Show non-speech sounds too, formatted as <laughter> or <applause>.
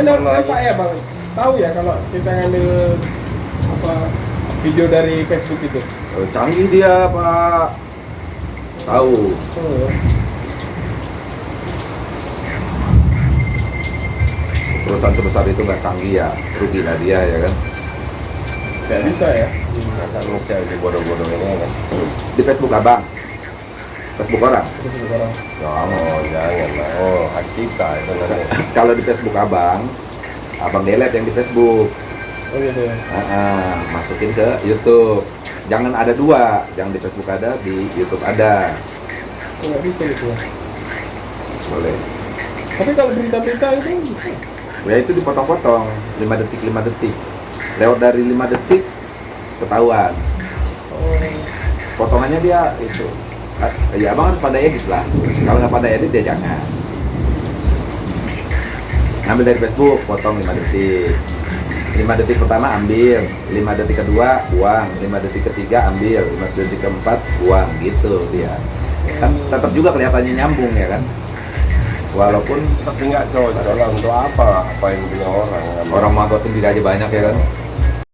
Dan apa ya bang? Tahu ya kalau kita ngambil apa video dari Facebook itu? Oh, canggih dia pak tahu Oh, perusahaan sebesar itu nggak canggih ya rugi lah dia ya kan nggak bisa ya? Masa manusia di bodoh-bodoh ini kan. di Facebook abang Facebook orang Terus sekarang. Oh, jangan lah. Oh, kita nanti. <laughs> kalau di Facebook abang. Abang delete yang di Facebook. Oh gitu ya. Ah, ah, masukin ke YouTube. Jangan ada dua. Yang di Facebook ada di YouTube ada. Oh, nggak bisa gitu ya. boleh. Tapi kalau berita-berita itu ya itu dipotong-potong. 5 detik 5 detik. Lewat dari 5 detik ketahuan. Oh, potongannya dia itu. Ya abang harus pandai edit lah. Kalau nggak pandai edit ya jangan ambil dari Facebook potong 5 detik 5 detik pertama ambil 5 detik kedua buang 5 detik ketiga ambil 5 detik keempat buang gitu dia kan tetap juga kelihatannya nyambung ya kan walaupun Tapi nggak cocok lah untuk apa? Apa yang punya orang? kan? orang mau sendiri aja banyak ya kan